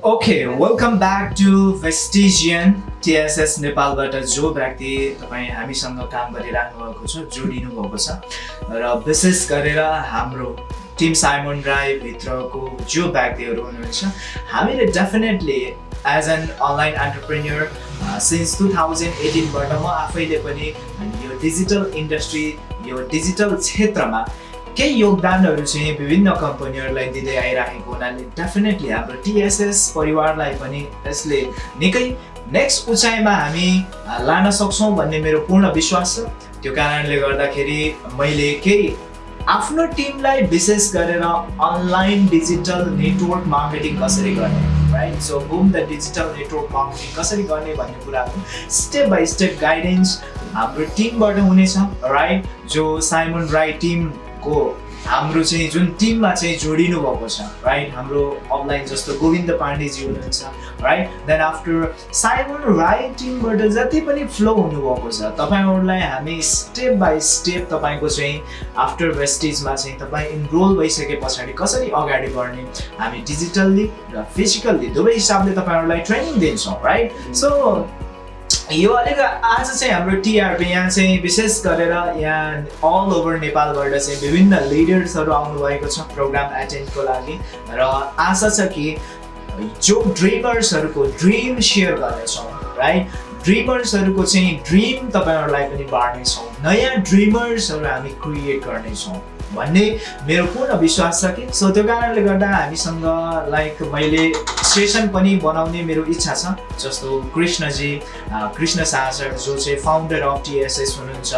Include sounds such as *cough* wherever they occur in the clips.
Okay welcome back to Vestigian TSS नेपालबाट जो व्यक्ति तपाईँ हामीसँग काम गरिराख्नु भएको छ जोडिनु भएको छ र विशेष गरेर हाम्रो टिम साइमन राईभित्रको जो व्यक्तिहरू हुनुहुन्छ हामीले definitely as an online entrepreneur since two thousand एटिनबाट म आफैले पनि यो डिजिटल इन्डस्ट्री यो डिजिटल क्षेत्रमा केही योगदानहरू चाहिँ विभिन्न कम्पनीहरूलाई दिँदै आइराखेको हुनाले डेफिनेटली हाम्रो टिएसएस परिवारलाई पनि यसले निकै नेक्स्ट उचाइमा हामी लान सक्छौँ भन्ने मेरो पूर्ण विश्वास छ। त्यो कारणले गर्दाखेरि मैले केही आफ्नो टिमलाई विशेष गरेर अनलाइन डिजिटल नेटवर्क मार्केटिङ कसरी गर्ने right so boom the digital network marketing कसरी गर्ने भन्ने कुराहरू स्टेप बाई स्टेप गाइडेन्स हाम्रो टिमबाट हुनेछ राइट जो साइमन राई टिम को हाम्रो चाहिँ जुन टिममा चाहिँ जोडिनु भएको छ राइट हाम्रो अफलाइन जस्तो गोविन्द पाण्डेजी हुनुहुन्छ right then after Simon Rai टिमबाट जति पनि फ्लो हुनुभएको छ तपाईँहरूलाई हामी स्टेप बाई स्टेप तपाईँको चाहिँ आफ्टर वेस्टेजमा चाहिँ तपाईँ इनरोल भइसके पछाडि कसरी अगाडि बढ्ने हामी डिजिटल्ली र फिजिकल्ली दुवै हिसाबले तपाईँहरूलाई ट्रेनिङ दिन्छौँ राइट सो यो अलिक आज चाहिँ हाम्रो टिआरपी यहाँ चाहिँ विशेष गरेर यहाँ अल ओभर नेपालबाट चाहिँ विभिन्न लिडर्सहरू आउनुभएको छ प्रोग्राम एटेन्डको लागि। र आशा छ कि जो ड्रिमर्सहरूको ड्रिम सेयर गर्नेछौँ राइट ड्रिमर्सहरूको चाहिँ ड्रिम तपाईँहरूलाई पनि बाँड्नेछौँ। नयाँ ड्रिमर्सहरू हामी क्रिएट गर्नेछौँ। भन्ने मेरो पूर्ण विश्वास छ कि? सो त्यो कारणले गर्दा हामीसँग लाइक मैले सेसन पनि बनाउने मेरो इच्छा छ। जस्तो कृष्णजी कृष्ण शाह सर जो चाहिँ फाउन्डर अफ टिएसएस हुनुहुन्छ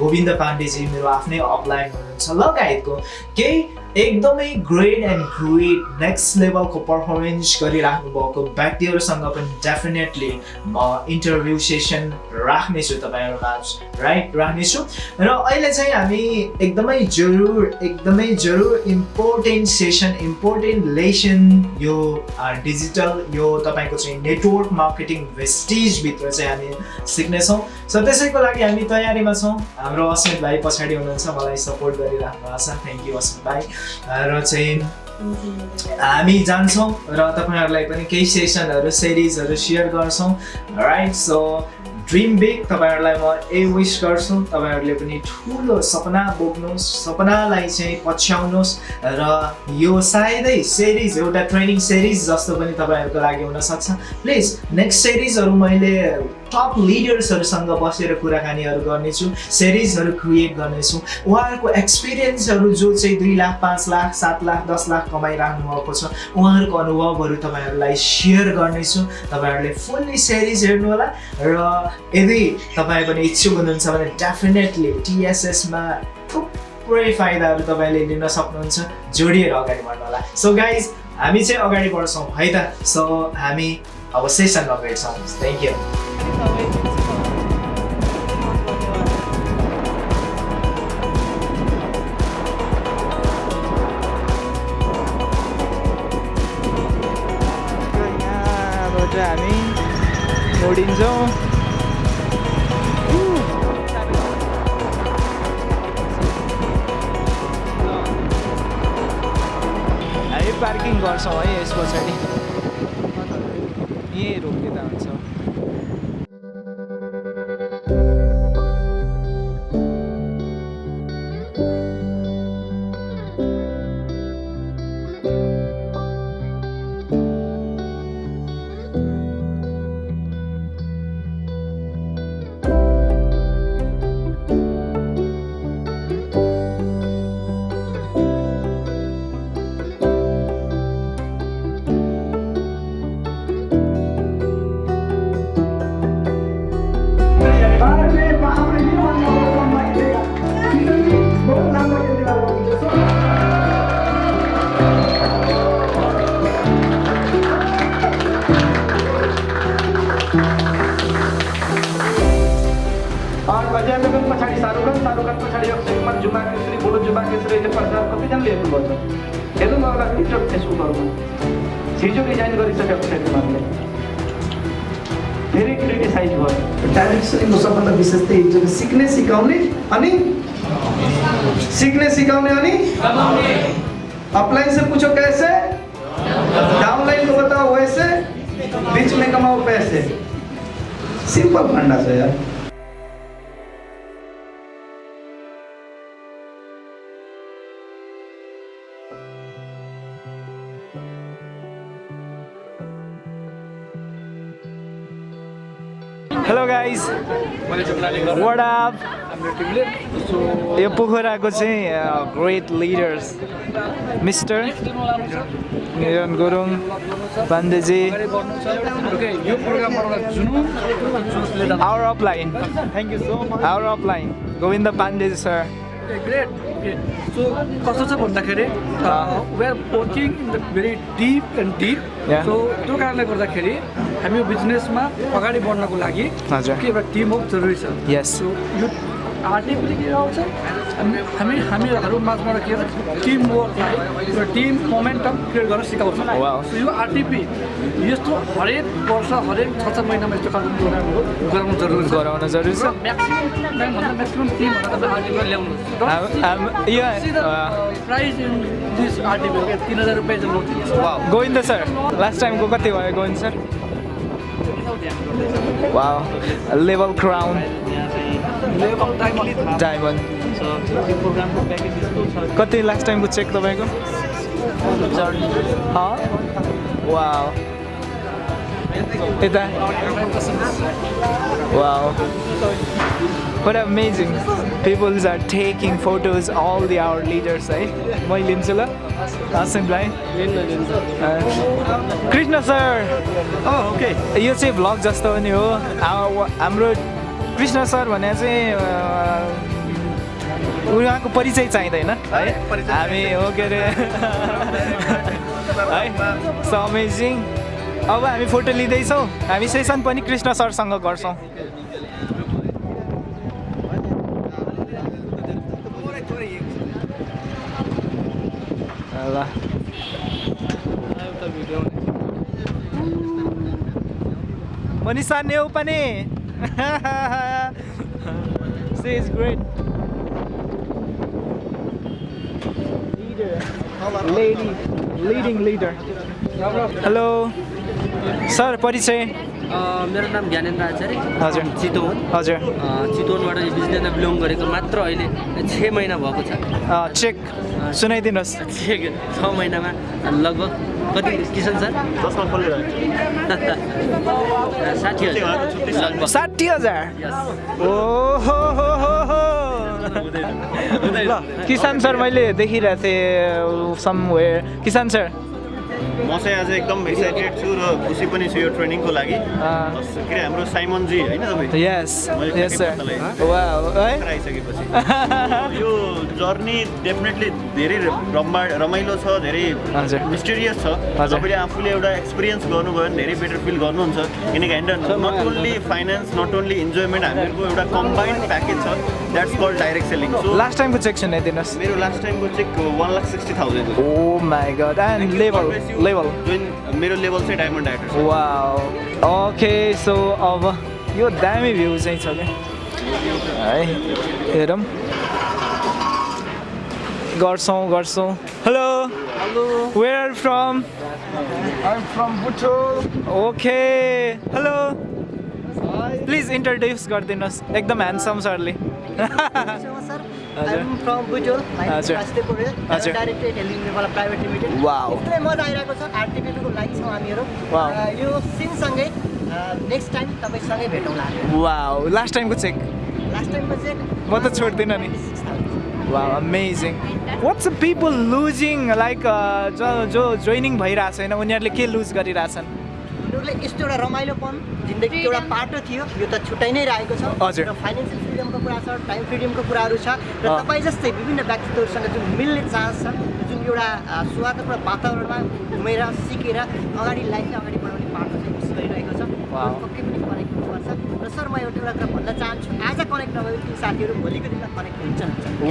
गोविन्द पाण्डेजी मेरो आफ्नै अपलाइन हुनुहुन्छ। लगायतको केही एकदमै ग्रेट एन्ड ग्रेट नेक्स्ट लेभलको पर्फर्मेन्स गरिराख्नु भएको व्यक्तिहरूसँग पनि डेफिनेटली म इन्टरभ्यू सेसन राख्नेछु तपाईँहरूमा राइट राख्नेछु। र अहिले चाहिँ हामी एकदमै जरुर एकदमै जरुर इम्पोर्टेन्ट सेसन इम्पोर्टेन्ट लेसन यो डिजिटल यो तपाईँको चाहिँ नेटवर्क मार्केटिङ भेस्टिजभित्र चाहिँ हामी सिक्नेछौँ। सो त्यसैको लागि हामी तयारीमा छौँ। हाम्रो अस्मित भाइ पछाडि हुनुहुन्छ। मलाई सपोर्ट गरिराख्नु भएको छ। थ्याङ्क यू अस्मित भाइ। र चाहिँ हामी जान्छौँ र तपाईँहरूलाई पनि केही सेसनहरू सिरिजहरू सेयर गर्छौँ। राइट सो ड्रिम बिग तपाईँहरूलाई म ए विस गर्छु। तपाईँहरूले पनि ठुलो सपना बोक्नुहोस् सपनालाई चाहिँ पछ्याउनुहोस् र यो सायदै सिरिज एउटा ट्रेनिङ सिरिज जस्तो पनि तपाईँहरूको लागि हुनसक्छ। प्लिज नेक्स्ट सिरिजहरू मैले टप लिडर्सहरूसँग बसेर कुराकानीहरू गर्नेछु सिरिजहरू क्रिएट गर्नेछु। उहाँहरूको एक्सपिरियन्सहरू जो चाहिँ दुई लाख पाँच लाख सात लाख दस लाख कमाइराख्नु भएको छ उहाँहरूको अनुभवहरू तपाईँहरूलाई सेयर गर्नेछु। तपाईँहरूले फुल्ली सिरिज हेर्नुहोला र यदि तपाईँ पनि इच्छुक हुनुहुन्छ भने डेफिनेटली टिएसएसमा थुप्रै फाइदाहरू तपाईँले लिन सक्नुहुन्छ जोडिएर अगाडि बढ्नु होला सो गाइज हामी चाहिँ अगाडि बढ्छौँ है त? सो हामी अब सेसनमा भेट्छौँ। थ्याङ्क यू हामी जोडिन्छौँ हामी पार्किङ गर्छौँ है यस पछाडि यहीँ रोकिँदा कतिजनाले हेर्नुभएको छ हेर्नु होला टिकटक फेसबुकहरूमा हिजो डिजाइन गरिसकेको छ तिमीहरूले फेरि क्रिटिसाइज भयो डाइरेक्सनको सबभन्दा विशेष त्यही हुन्छ सिक्ने सिकाउने अनि सीखने सिखाउने अनि अपलाइन से पूछो कैसे? डाउनलाइन को बताओ वैसे। कमाओ पैसे। सिंपल फंडा छ यार। गाइज वाट अप यो पोखराको चाहिँ great leaders mister Niran Gurung पाण्डेजी our upline thank you so much our upline Govind पाण्डेजी sir great so कस्तो छ भन्दाखेरि we are working in the very deep and deep. So त्यो कारणले गर्दाखेरि हामी यो बिजनेसमा अगाडि बढ्नको लागि। के एउटा टिम वर्क जरुरी छ Yes. सो यो आर्टिक पनि के आउँछ? हामी हामी हामीहरू माझबाट के छ टिम वर्कलाई एउटा टिम मोमेन्टम क्रिएट गर्न सिकाउँछ। यो आरटिपी यस्तो हरेक वर्ष हरेक छ छ महिनामा यस्तो प्रोग्रामहरू गराउनु जरुरी छ। गराउन जरुरी छ। म्याक्सिमम् म्याक्सिमम् आरटिपी ल्याउनुहोस् इन दिस आरटिपी तिन हजार रुपियाँ चाहिँ लौट गोविन्द सर लास्ट टाइमको कति भयो Govind sir level crown level कति लास्ट टाइमको चेक तपाईँको? वा यता? वा What amazing. People are taking photos, all the our leaders, है म लिन्छु ल भाइ कृष्ण सर ओके यो चाहिँ भ्लग जस्तो पनि हा- हाम्रो कृष्ण सर भने चाहिँ उहाँको परिचय चाहिँदैन है? हामी हो के अरे? *laughs* है? सो अमेजिङ अब हामी फोटो लिँदैछौँ। हामी सेसन पनि कृष्ण सरसँग गर्छौँ। ल मनिषा नेउ पनि। *laughs* She is great lady leading leader hello sir परिचय मेरो नाम ज्ञानेन्द्र आचार्य। हजुर। चितवन। हजुर। चितवनबाट बिजनेसमा बिलोङ गरेको मात्र अहिले छ महिना भएको छ। चेक सुनाइदिनुहोस्। छ छ महिनामा लगभग कति किसन सर *laughs* साठी हजार। हो ल किसान सर मैले देखिरहेको थिएँ समवेयर किसान सर म चाहिँ आज एकदम एक्साइटेड छु र खुसी पनि छु यो ट्रेनिङको लागि। के अरे हाम्रो साइमनजी होइन आइसकेपछि। यो जर्नी डेफिनेटली धेरै रमा रमाइलो छ धेरै। मिस्टेरियस छ। तपाईँले आफूले एउटा एक्सपिरियन्स गर्नुभयो भने धेरै बेटर फिल गर्नुहुन्छ। किनकि होइन not only finance not only enjoyment हामीहरूको एउटा कम्बाइन्ड प्याकेज छ। That's call direct selling so last टाइमको चेक सुनाइदिनुहोस्। मेरो लास्ट टाइमको check one lakh sixty thousand oh my god and level level जुन मेरो लेभल चाहिँ डायमन्ड डाइरेक्टर छ वा ओके सो अब यो दामी भ्यू चाहिँ छ क्या? है हेरौँ। गर्छौँ गर्छौँ। Hello hello where from I'm from Butchol. Okay hello please introduce गरिदिनुहोस्। एकदम ह्यान्डसम सरले Paurail. I'm हजुर। director Heling Nepal Private Limited. Wow. एकदमै मजा आइरहेको छ आरटिपीको लागि छौँ हामीहरू Wow. यो सिनसँगै नेक्स्ट टाइम तपाईँसँगै भेटौँला वा लास्ट टाइमको चेक लास्ट टाइमको चाहिँ म त छोड्दिनँ नि वा amazing what's people losing like जो जो जोइनिङ भइरहेको छैन उनीहरूले के लुज गरिरहेछन् उनीहरूले यस्तो एउटा रमाइलोपन जिन्दगीको एउटा पाटो थियो। यो त छुट्याइ नै रहेको छ। हजुर। र फाइनेन्सियल फ्रिडमको कुरा छ टाइम फ्रिडमको कुराहरू छ। र। तपाईँ जस्तै विभिन्न व्यक्तित्वहरूसँग जुन मिल्ने चान्स छ जुन एउटा स्वागतको वातावरणमा घुमेर सिकेर अगाडि लाइफलाई अगाडि बढाउने पाटो चाहिँ मिस गरिरहेको छ। पक्कै पनि कनेक्ट हुनुपर्छ। र सर म एउटा एउटा कुरा भन्न चाहन्छु आज कनेक्ट नभए ती साथीहरू भोलिको दिनमा कनेक्ट हुन्छ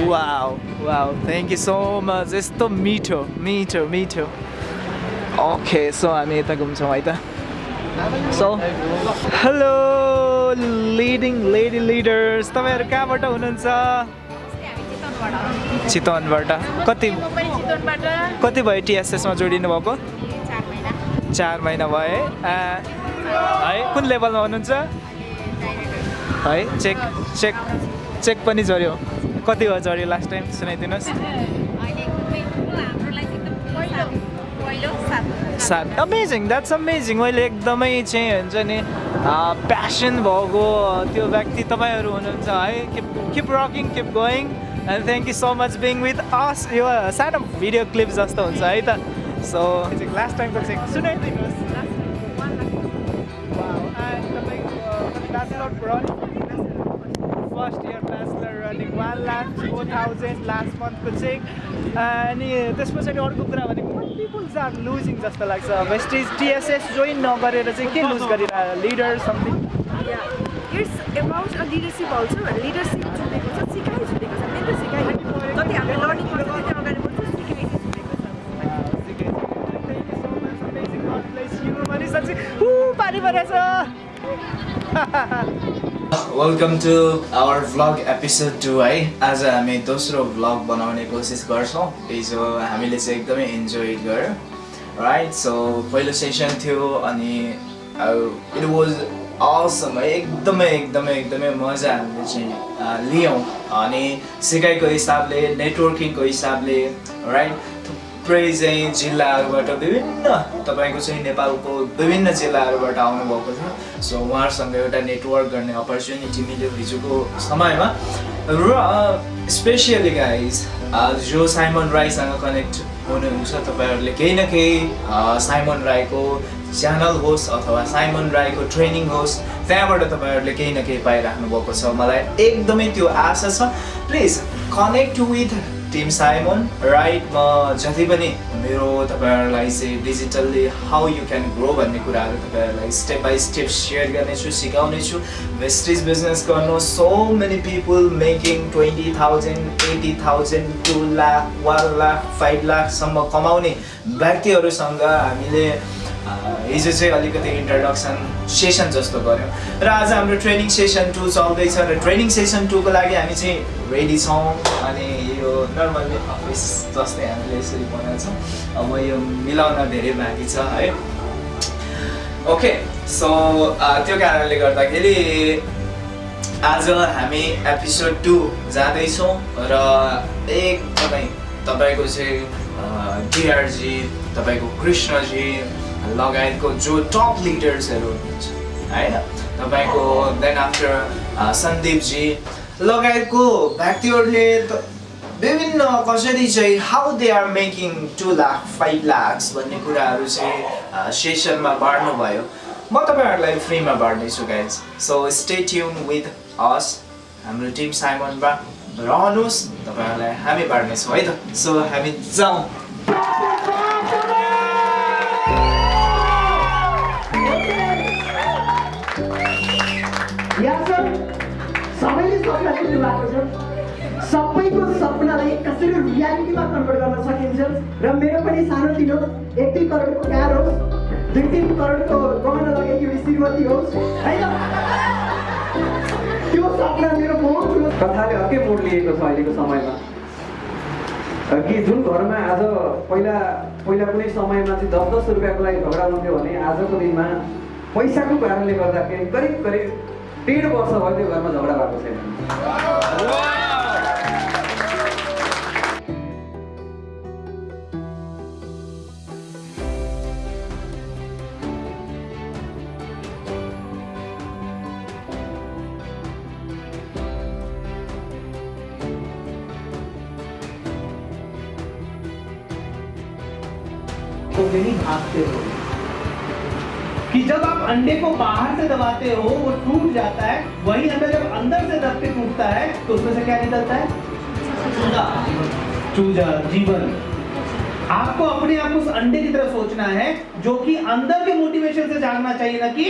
wow wow. Thank you so much यस्तो मिठो मिठो मिठो। ओके सो हामी यता घुम्छौँ है त। So hello leading lady leaders तपाईँहरू कहाँबाट हुनुहुन्छ? चितवनबाट। कति कति भयो टिएसएसमा जोडिनु भएको? चार महिना भयो। है है कुन लेभलमा हुनुहुन्छ? है चेक चेक चेक पनि झऱ्यो। कति भयो झऱ्यो लास्ट टाइम सुनाइदिनुहोस्। सात अमेजिङ द्याट्स अमेजिङ मैले एकदमै चाहिँ हुन्छ नि प्यासन भएको त्यो व्यक्ति तपाईँहरू हुनुहुन्छ है। Keep keep rocking keep going and thank you so much being with us यो सानो भिडियो क्लिप जस्तो हुन्छ है त। सो लास्ट टाइमको चाहिँ सुनाइदिनुहोस्। First year bachelor running one lakh four thousand last मन्थको चेक अनि त्यस पछाडि अर्को कुरा भनेको पिपुल्स आर लुजिङ जस्तो लाग्छ वेस्टेज टिएसएस जोइन नगरेर चाहिँ के lose गरिरह leader something it's about a leadership also leadership छुटेको छ सिकाइ छुटेको छ त्यही त सिकाइ जति हामीले लर्निङ गर्छ त्यति अगाडि बढ्छ सिकाइ छुटेको छ पानी परेछ welcome to our vlog episode two है आज हामी दोस्रो भ्लग बनाउने कोसिस गर्छौँ हिजो हामीले चाहिँ एकदमै इन्जोय गऱ्यौँ राइट सो पहिलो सेसन थियो अनि इट वाज असम एकदमै एकदमै एकदमै मजा हामीले चाहिँ लियौँ अनि सिकाइको हिसाबले नेटवर्किङको हिसाबले राइट थुप्रै चाहिँ जिल्लाहरूबाट विभिन्न तपाईँको चाहिँ नेपालको विभिन्न जिल्लाहरूबाट आउनुभएको छ। सो उहाँहरूसँग एउटा नेटवर्क गर्ने अपर्च्युनिटी मिल्यो हिजोको समयमा। र स्पेसियली गाइज जो साइमन राईसँग कनेक्ट हुनुहुन्छ तपाईँहरूले केही न केही साइमन राईको च्यानल होस् अथवा साइमन राईको ट्रेनिङ होस् त्यहाँबाट तपाईँहरूले केही न केही पाइराख्नु भएको छ। मलाई एकदमै त्यो आशा छ। Please connect with team Simon right म जति पनि मेरो तपाईँहरूलाई चाहिँ digitally how you can grow भन्ने कुराहरू तपाईँहरूलाई स्टेप बाई स्टेप सेयर गर्नेछु सिकाउनेछु वेस्टेज बिजनेस गर्नु so many people making twenty thousand eighty thousand two lakh one lakh five लाखसम्म कमाउने व्यक्तिहरूसँग हामीले हिजो चाहिँ अलिकति इन्ट्रोडक्सन सेसन जस्तो गऱ्यौँ। र आज हाम्रो ट्रेनिङ सेसन टू चल्दैछ र ट्रेनिङ सेसन टूको लागि हामी चाहिँ रेडी छौँ। अनि यो नर्मल्ली अफिस जस्तै हामीले यसरी बनाउँछौँ। अब यो मिलाउन धेरै बाँकी छ है। ओके सो त्यो कारणले गर्दाखेरि आज हामी एपिसोड टू जाँदैछौँ र एकदमै तपाईँको चाहिँ डिआरजी तपाईँको कृष्णजी लगायतको जो टप लिडर्सहरू हुनुहुन्छ होइन? तपाईँको देन आफ्टर सन्दीपजी लगायतको व्यक्तिहरूले विभिन्न कसरी चाहिँ how they are making two lakh five lakhs भन्ने कुराहरू चाहिँ सेसनमा बाँड्नुभयो। म तपाईँहरूलाई फ्रीमा बाँड्नेछु guys so stay tune with us हाम्रो टिम साइमनमा रहनुहोस्। तपाईँहरूलाई हामी बाँड्नेछौँ है त? सो हामी जाउँ। सबैको सपनालाई कसरी रियालिटीमा कन्भर्ट गर्न सकिन्छ? र मेरो पनि सानोतिनो एक दुई करोडको कार होस् दुई तिन करोडको गहना लगाएकी एउटी श्रीमती होस् होइन? त्यो सपना मेरो बहुत कथाले अर्कै मोड लिएको छ अहिलेको समयमा। कि जुन घरमा आज पहिला पहिला कुनै समयमा चाहिँ दस दस रुपियाँको लागि झगडा हुन्थ्यो भने आजको दिनमा पैसाको कारणले गर्दाखेरि करिब करिब डेढ वर्ष भयो त्यो घरमा झगडा भएको तो नहीं भागते हो कि जब आप अंडे को बाहर से दबाते हो, वो टूट जाता है, वही अंडा जब अंदर से दब के टूटता है तो उसमें से क्या निकलता है? चूजा। चूजा, जीवन। आपको अपने आप उस अंडे की तरह सोचना है, जो कि अंदर के मोटिवेशन से जागना चाहिए, ना कि